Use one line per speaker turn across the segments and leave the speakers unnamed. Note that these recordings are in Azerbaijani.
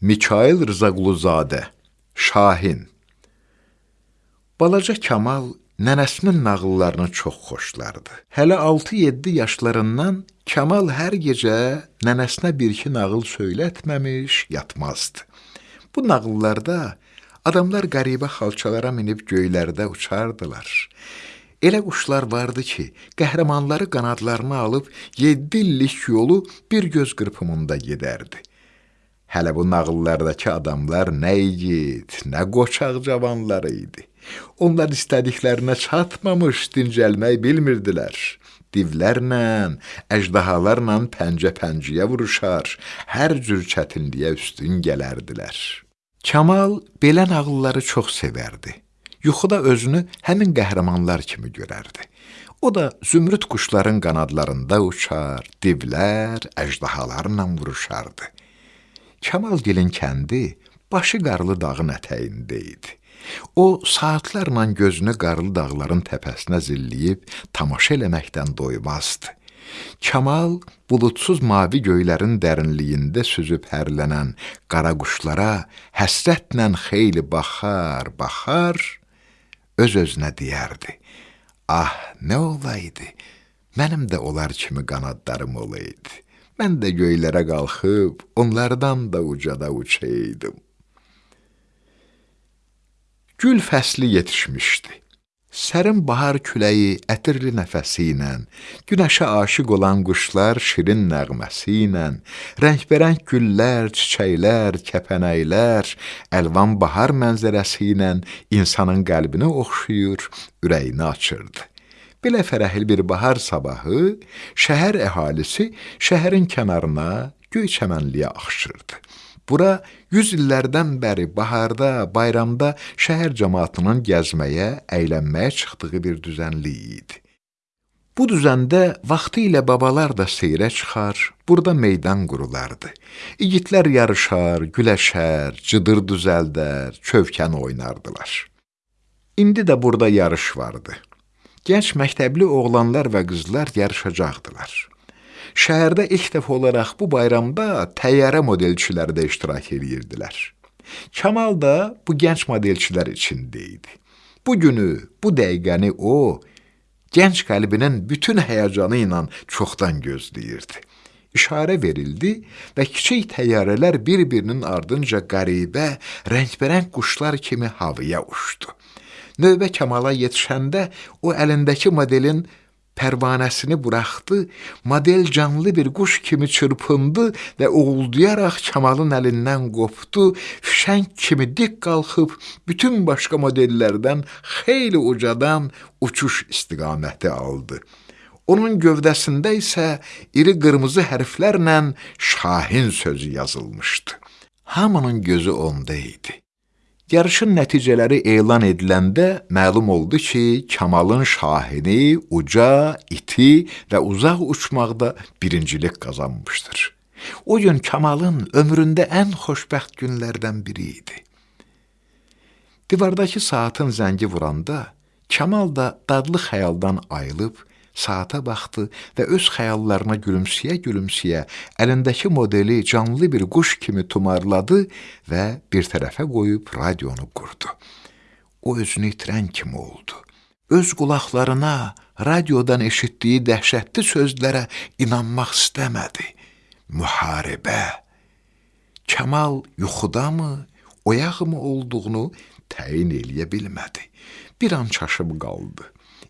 Mikail Rızaquluzadə Şahin Balaca Kamal nənəsinin nağıllarını çox xoşlardı. Hələ 6-7 yaşlarından Kamal hər gecə nənəsinə bir-iki nağıl söylətməmiş yatmazdı. Bu nağıllarda adamlar qəribə xalçalara minib göylərdə uçardılar. Elə quşlar vardı ki, qəhrəmanları qanadlarına alıb 7 illik yolu bir göz qırpımında gedərdi. Hələ bu nağıllardakı adamlar nə igid, nə qoçaq cavanlar idi. Onlar istədiklərinə çatmamış dincəlmək bilmirdilər. Divlərlə, əjdahalarla pəncə-pəncəyə vuruşar, hər cür çətinliyə üstün gələrdilər. Kamal belə nağılları çox sevərdi. Yuxuda özünü həmin qəhrəmanlar kimi görərdi. O da zümrüd quşların qanadlarında uçar, divlər, əjdahalarla vuruşardı. Kamalgilin kəndi başı qarlı dağın ətəyində idi. O saatlarla gözünü qarlı dağların təpəsinə zilləyib tamaşa eləməkdən doymazdı. Kamal buludsuz mavi göylərin dərinliyində süzüb hərlənən qara quşlara həsrətlə xeyli baxar, baxar, öz-özünə deyərdi: "Ah, nə olaydı? Mənim də onlar kimi qanadlarım olaydı." Mən də göylərə qalxıb, onlardan da ucada uçaydım. Gül fəsli yetişmişdi. Sərin bahar küləyi ətirli nəfəsi ilə, günəşə aşiq olan quşlar şirin nəğməsi ilə, rəngbərəng güllər, çiçəklər, kəpənəklər, əlvan bahar mənzərəsi ilə insanın qəlbini oxşuyur, ürəyini açırdı. Belə fərəhli bir bahar sabahı şəhər əhalisi şəhərin kənarına göy çəmənliyə axışırdı. Bura 100 illərdən bəri baharda, bayramda şəhər cəmaatının gəzməyə, əylənməyə çıxdığı bir düzənlik idi. Bu düzəndə vaxtı ilə babalar da seyrə çıxar, burada meydan qurulardı. İgidlər yarışar, güləşər, cıdır düzəldər, çövkən oynardılar. İndi də burada yarış vardı. Gənc məktəbli oğlanlar və qızlar yarışacaqdılar. Şəhərdə ilk dəfə olaraq bu bayramda təyyarə modelçiləri də iştirak edirdilər. Kamal da bu gənc modelçilər içində idi. Bu günü, bu dəqiqəni o, gənc qəlbinin bütün həyəcanı ilə çoxdan gözləyirdi. İşarə verildi və kiçik təyyarələr bir-birinin ardınca qəribə, rəngbərəng quşlar kimi havaya uçdu. Növbə Kamala yetişəndə o əlindəki modelin pərvanəsini buraxdı, model canlı bir quş kimi çırpındı və uğuldayaraq Kamalın əlindən qopdu, fişəng kimi dik qalxıb bütün başqa modellərdən xeyli ucadan uçuş istiqaməti aldı. Onun gövdəsində isə iri qırmızı hərflərlə Şahin sözü yazılmışdı. Hamının gözü onda idi. Yarışın nəticələri elan ediləndə məlum oldu ki, Kamalın şahini, uca, iti və uzaq uçmaqda birincilik qazanmışdır. O gün Kamalın ömründə ən xoşbəxt günlərdən biri idi. Divardakı saatın zəngi vuranda Kamal da dadlı xəyaldan ayılıb saata baxdı və öz xəyallarına gülümsəyə-gülümsəyə əlindəki modeli canlı bir quş kimi tumarladı və bir tərəfə qoyub radionu qurdu. O özünü itirən kimi oldu. Öz qulaqlarına radiodan eşitdiyi dəhşətli sözlərə inanmaq istəmədi. Müharibə. Kamal yuxudamı, oyaqmı olduğunu təyin eləyə bilmədi. Bir an çaşıb qaldı.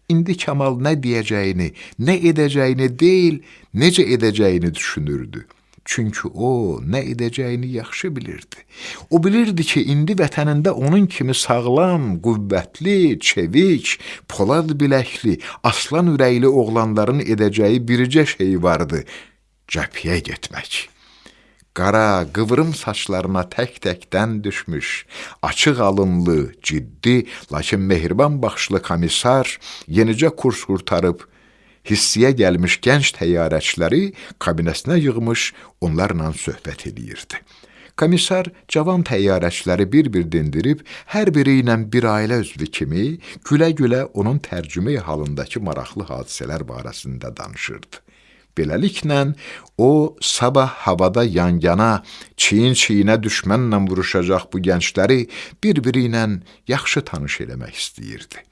İndi Kamal nə deyəcəyini, nə edəcəyini deyil, necə edəcəyini düşünürdü. Çünki o nə edəcəyini yaxşı bilirdi. O bilirdi ki, indi vətənində onun kimi sağlam, qüvvətli, çevik, polad biləkli, aslan ürəkli oğlanların edəcəyi biricə şey vardı: cəbhəyə getmək qara, qıvrım saçlarına tək-təkdən düşmüş, açıq alınlı, ciddi, lakin mehriban baxışlı komissar yenicə kurs qurtarıb, hissiyə gəlmiş gənc təyyarəçiləri kabinəsinə yığmış, onlarla söhbət edirdi. Komissar cavan təyyarəçiləri bir-bir dindirib, hər biri ilə bir ailə üzvü kimi gülə-gülə onun tərcümə halındakı maraqlı hadisələr barəsində danışırdı. Beləliklə, o, sabah havada yan-yana, çiyin-çiyinə düşmənlə vuruşacaq bu gəncləri bir-biri ilə yaxşı tanış eləmək istəyirdi.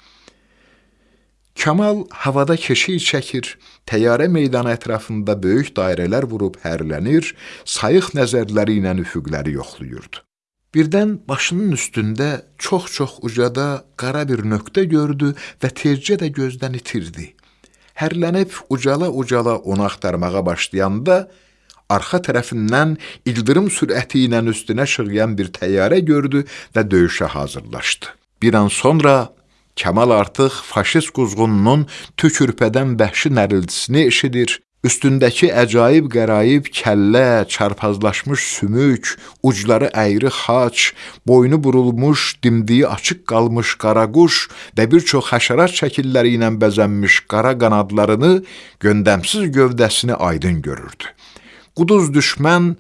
Kamal havada keşiy çəkir, təyyarə meydanı ətrafında böyük dairələr vurub hərlənir, sayıq nəzərləri ilə üfüqləri yoxlayırdı. Birdən başının üstündə çox-çox ucada qara bir nöqtə gördü və tezcə də gözdən itirdi. Hərlənib ucala-ucala onu axtarmağa başlayanda, arxa tərəfindən ildırım sürəti ilə üstünə şığıyan bir təyyarə gördü və döyüşə hazırlaşdı. Bir an sonra Kamal artıq faşist quzğununun tükürpədən vəhşi nərildisini eşidir, üstündəki əcaib qəraib kəllə, çarpazlaşmış sümük, ucları əyri xaç, boynu burulmuş, dimdiyi açıq qalmış qaraquş və bir çox həşərat şəkilləri ilə bəzənmiş qara qanadlarını, göndəmsiz gövdəsini aydın görürdü. Quduz düşmən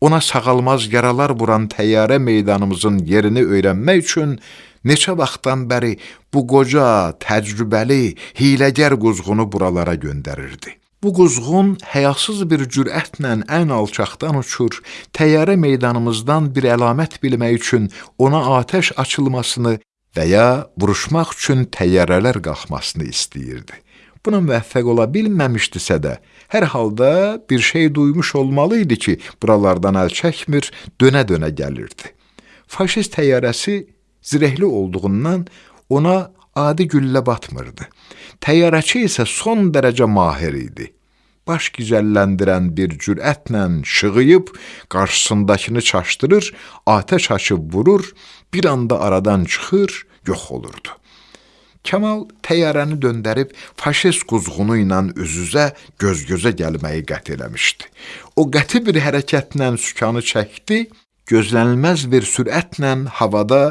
ona sağalmaz yaralar vuran təyyarə meydanımızın yerini öyrənmək üçün Neçə vaxtdan bəri bu qoca, təcrübəli, hiləgər quzğunu buralara göndərirdi. Bu quzğun həyasız bir cürətlə ən alçaqdan uçur, təyyarə meydanımızdan bir əlamət bilmək üçün ona atəş açılmasını və ya vuruşmaq üçün təyyarələr qalxmasını istəyirdi. Buna müvəffəq ola bilməmişdisə də, hər halda bir şey duymuş olmalı idi ki, buralardan əl çəkmir, dönə-dönə gəlirdi. Faşist təyyarəsi zirehli olduğundan ona adi güllə batmırdı. Təyyarəçi isə son dərəcə mahir idi. Baş gizəlləndirən bir cürətlə şığıyıb, qarşısındakını çaşdırır, atəş açıb vurur, bir anda aradan çıxır, yox olurdu. Kemal təyyarəni döndərib faşist quzğunu ilə üz-üzə, göz-gözə gəlməyi qət eləmişdi. O qəti bir hərəkətlə sükanı çəkdi, gözlənilməz bir sürətlə havada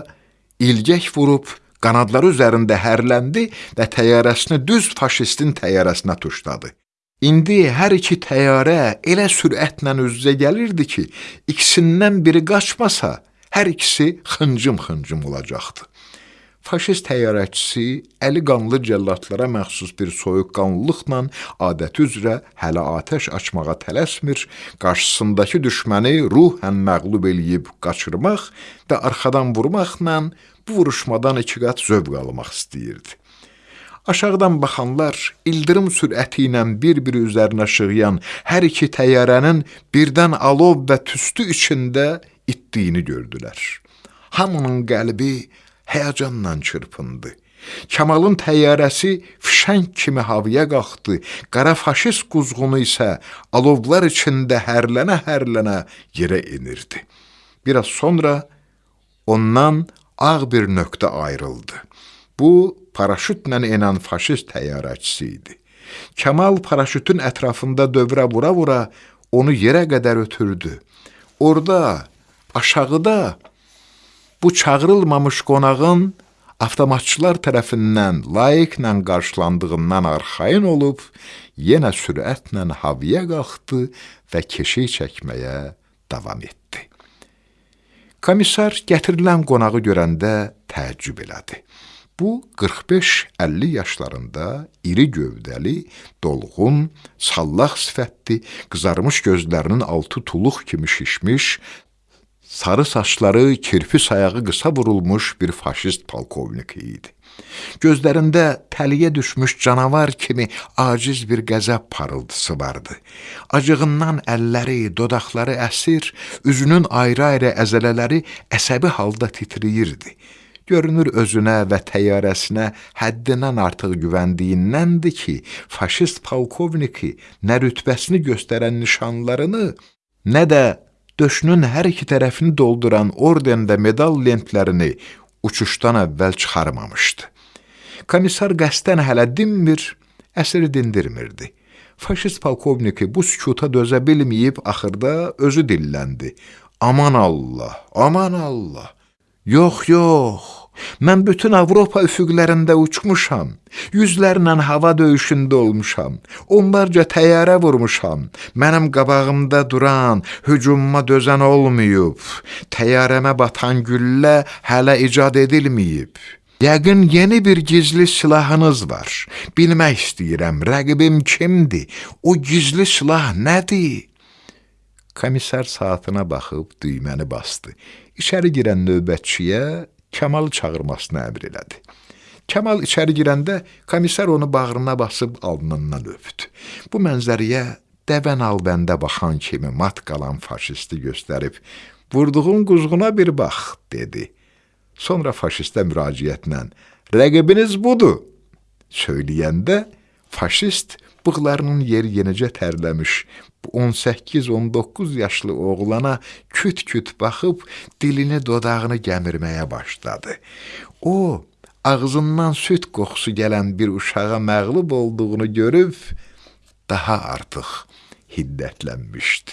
ilgək vurub qanadları üzərində hərləndi və təyyarəsini düz faşistin təyyarəsinə tuşladı. İndi hər iki təyyarə elə sürətlə üz-üzə gəlirdi ki, ikisindən biri qaçmasa, hər ikisi xıncım-xıncım olacaqdı faşist təyyarəçisi əli qanlı cəllatlara məxsus bir soyuqqanlılıqla adəti üzrə hələ atəş açmağa tələsmir, qarşısındakı düşməni ruhən məğlub eləyib qaçırmaq və arxadan vurmaqla bu vuruşmadan iki qat zövq almaq istəyirdi. Aşağıdan baxanlar ildırım sürəti ilə bir-biri üzərinə şığıyan hər iki təyyarənin birdən alov və tüstü içində itdiyini gördülər. Hamının qəlbi həyəcanla çırpındı. Kamalın təyyarəsi fişəng kimi havaya qalxdı, qara faşist quzğunu isə alovlar içində hərlənə-hərlənə yerə enirdi. Biraz sonra ondan ağ bir nöqtə ayrıldı. Bu, paraşütlə enən faşist təyyarəçisi idi. Kamal paraşütün ətrafında dövrə vura-vura onu yerə qədər ötürdü. Orada, aşağıda bu çağırılmamış qonağın avtomatçılar tərəfindən layiqlə qarşılandığından arxayın olub, yenə sürətlə havaya qalxdı və keşiy çəkməyə davam etdi. Komissar gətirilən qonağı görəndə təəccüb elədi. Bu 45-50 yaşlarında iri gövdəli, dolğun, sallaq sifətli, qızarmış gözlərinin altı tuluq kimi şişmiş, sarı saçları kirpi sayağı qısa vurulmuş bir faşist polkovnik idi. Gözlərində təliyə düşmüş canavar kimi aciz bir qəzəb parıltısı vardı. Acığından əlləri, dodaqları əsir, üzünün ayrı-ayrı əzələləri əsəbi halda titrəyirdi. Görünür özünə və təyyarəsinə həddindən artıq güvəndiyindəndir ki, faşist polkovniki nə rütbəsini göstərən nişanlarını, nə də döşünün hər iki tərəfini dolduran orden və medal lentlərini uçuşdan əvvəl çıxarmamışdı. Komissar qəsdən hələ dinmir, əsiri dindirmirdi. Faşist polkovniki bu sükuta dözə bilməyib axırda özü dilləndi. Aman Allah, aman Allah. Yox, yox. Mən bütün Avropa üfüqlərində uçmuşam. Yüzlərlə hava döyüşündə olmuşam. Onlarca təyyarə vurmuşam. Mənim qabağımda duran, hücumuma dözən olmayıb. Təyyarəmə batan güllə hələ icad edilməyib. Yəqin yeni bir gizli silahınız var. Bilmək istəyirəm, rəqibim kimdir? O gizli silah nədir? Komissar saatına baxıb düyməni bastı. İçəri girən növbətçiyə Kamalı çağırmasını əmr elədi. Kamal içəri girəndə komissar onu bağrına basıb alnından öpdü. Bu mənzərəyə dəvən albəndə baxan kimi mat qalan faşisti göstərib, vurduğun quzğuna bir bax, dedi. Sonra faşistə müraciətlə, rəqibiniz budur, söyləyəndə faşist bığlarının yeri yenicə tərləmiş, 18-19 yaşlı oğlana küt-küt baxıb dilini dodağını gəmirməyə başladı. O, ağzından süd qoxusu gələn bir uşağa məğlub olduğunu görüb daha artıq hiddətlənmişdi.